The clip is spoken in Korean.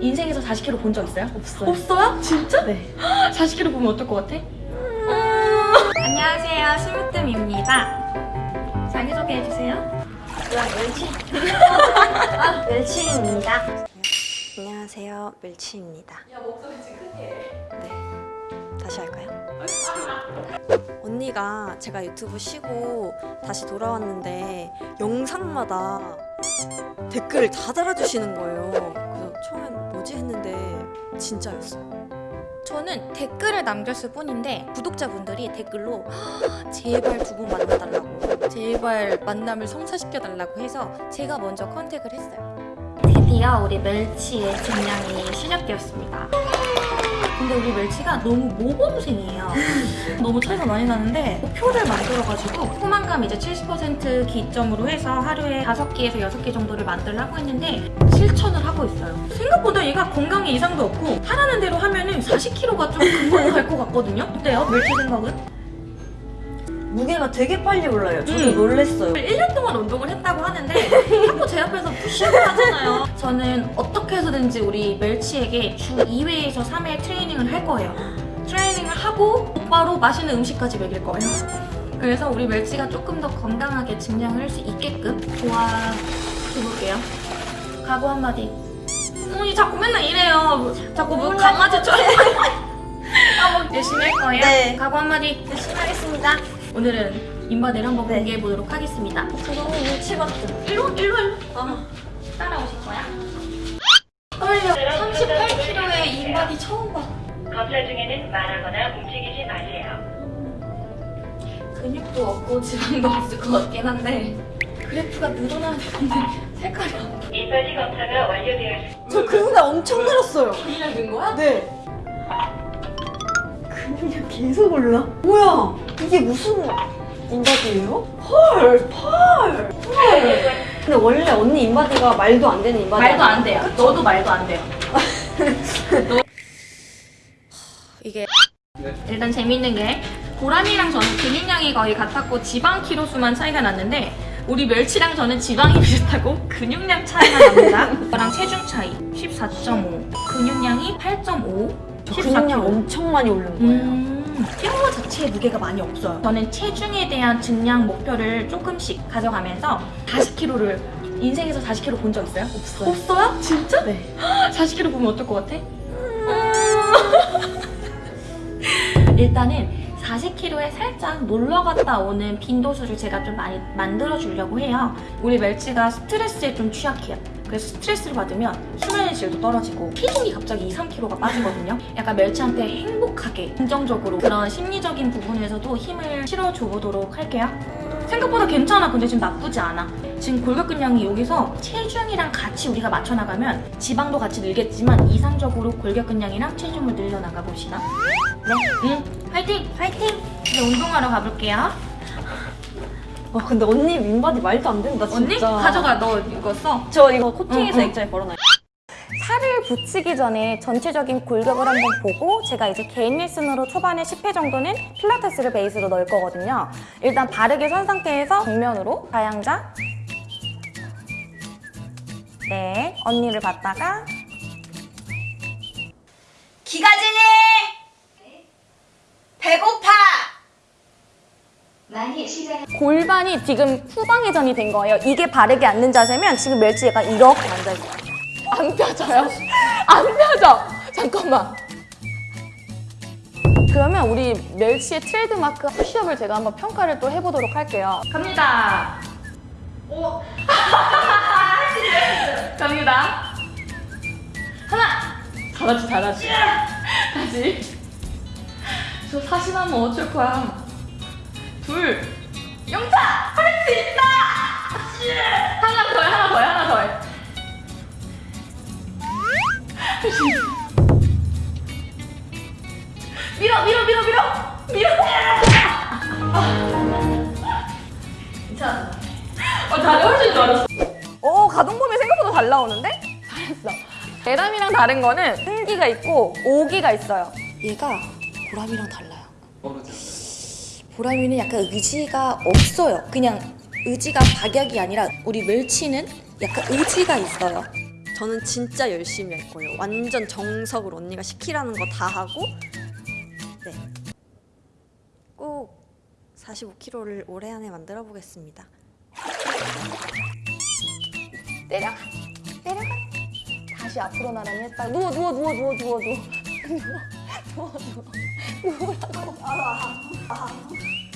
인생에서 40kg 본 적 있어요? 없어요. 없어요? 진짜? 네. 40kg 보면 어떨 것 같아? 안녕하세요 스무뜸입니다 자기소개해주세요 멸치. 아, 멸치입니다. 안녕하세요. 멸치입니다. 야 목소리 지금 크게 네. 다시 할까요? 언니가 제가 유튜브 쉬고 다시 돌아왔는데 영상마다 댓글을 다 달아주시는 거예요. 처음엔 뭐지 했는데 진짜였어요. 저는 댓글을 남겼을 뿐인데 구독자분들이 댓글로 제발 두 분 만나달라고 제발 만남을 성사시켜달라고 해서 제가 먼저 컨택을 했어요 드디어 우리 멸치의 증량이 시작되었습니다 근데 우리 멸치가 너무 모범생이에요 너무 차이가 많이 나는데 표를 만들어가지고 포만감 이제 70% 기점으로 해서 하루에 5개에서 6개 정도를 만들려고 했는데 실천을 하고 있어요 생각보다 얘가 건강에 이상도 없고 하라는 대로 하면 은 40kg가 좀 금방 갈 것 같거든요 어때요? 멸치 생각은? 무게가 되게 빨리 올라요. 저도 음. 놀랬어요. 1년 동안 운동을 했다고 하는데 자꾸 제 앞에서 푸시업을 하잖아요. 저는 어떻게 해서든지 우리 멸치에게 주 2회에서 3회 트레이닝을 할 거예요. 트레이닝을 하고 곧바로 맛있는 음식까지 먹일 거예요. 그래서 우리 멸치가 조금 더 건강하게 증량을 할 수 있게끔 도와줘볼게요. 각오 한마디. 어이 자꾸 맨날 이래요. 자꾸 뭐 강아지처럼. 열심히 할 거예요. 네. 각오 한마디. 열심히 하겠습니다. 오늘은 인바디를 한번 네. 공개해 보도록 하겠습니다. 저 너무 눈치 같은. 일로 일로 일로 아, 따라오실 거야? 떨려. 38kg의 인바디 처음 봐. 검사 중에는 말하거나 움직이지 마세요. 근육도 없고 지방도 없을 것 같긴 한데 그래프가 늘어나야 되는데 색깔이 안 보여. 인바디 검사가 완료되었습니다. 저 근육이 엄청 늘었어요. 그냥 된 거야? 네. 근육이 계속 올라. 뭐야? 이게 무슨 인바디예요? 헐, 펄, 헐. 근데 원래 언니 인바디가 말도 안 되는 인바디. 말도 안? 돼요. 너도 말도 안 돼요. 너- 이게 일단 재밌는 게 고라니랑 저는 근육량이 거의 같았고 지방 키로 수만 차이가 났는데 우리 멸치랑 저는 지방이 비슷하고 근육량 차이가 납니다. 저랑 체중 차이 14.5, 근육량이 8.5, 저 근육량 엄청 많이 오른 거예요. 음, 뼈 자체에 무게가 많이 없어요. 저는 체중에 대한 증량 목표를 조금씩 가져가면서 40kg를 인생에서 40kg 본 적 있어요? 없어요. 없어요? 진짜? 네. 40kg 보면 어떨 것 같아? 일단은 40kg에 살짝 놀러 갔다 오는 빈도수를 제가 좀 많이 만들어 주려고 해요. 우리 멸치가 스트레스에 좀 취약해요. 그래서 스트레스를 받으면 수면의 질도 떨어지고 체중이 갑자기 2, 3kg가 빠지거든요. 약간 멸치한테 행복하게 긍정적으로 그런 심리적인 부분에서도 힘을 실어줘 보도록 할게요. 생각보다 괜찮아. 근데 지금 나쁘지 않아. 지금 골격근량이 여기서 체중이랑 같이 우리가 맞춰나가면 지방도 같이 늘겠지만 이상적으로 골격근량이랑 체중을 늘려나가 봅시다. 네. 응. 화이팅! 화이팅! 이제 운동하러 가볼게요. 와 근데 언니 인바디 말도 안 된다 진짜. 언니? 가져가. 너 이거 써. 저 이거 코팅해서 응, 응. 액자에 걸어놔요. 살을 붙이기 전에 전체적인 골격을 한번 보고 제가 이제 개인 레슨으로 초반에 10회 정도는 필라테스를 베이스로 넣을 거거든요. 일단 바르게 선 상태에서 정면으로 가양자 네, 언니를 봤다가 기가진이 배고파 골반이 지금 후방회전이 된 거예요. 이게 바르게 앉는 자세면 지금 멸치가 이렇게 앉아있어요. 안 펴져요. 안 펴져. 잠깐만. 그러면 우리 멸치의 트레이드마크 푸시업을 제가 한번 평가를 또 해보도록 할게요. 갑니다. 오. 갑니다. 하나. 잘하지, 잘하지. 다시. 저 사신하면 어쩔 거야. 둘. 영차! 할 수 있다! 하나 더해, 밀어, 밀어, 밀어, 밀어! 밀어! 괜찮아. 어, 다리 훨씬 좋아졌어. 오, 가동범위 생각보다 잘 나오는데? 잘했어. 대담이랑 다른 거는 승기가 있고 오기가 있어요. 얘가 보람이랑 달라요. 보람이는 약간 의지가 없어요. 그냥 의지가 박약이 아니라 우리 멸치는 약간 의지가 있어요. 저는 진짜 열심히 할 거예요. 완전 정석으로 언니가 시키라는 거 다 하고 네. 꼭 45kg를 올해 안에 만들어 보겠습니다. 내려가. 내려가. 다시 앞으로 나란히 했다. 누워 누워 누워 누워 누워 누워. 누워 누워. 누워. 누우라고. 아, 아, 아.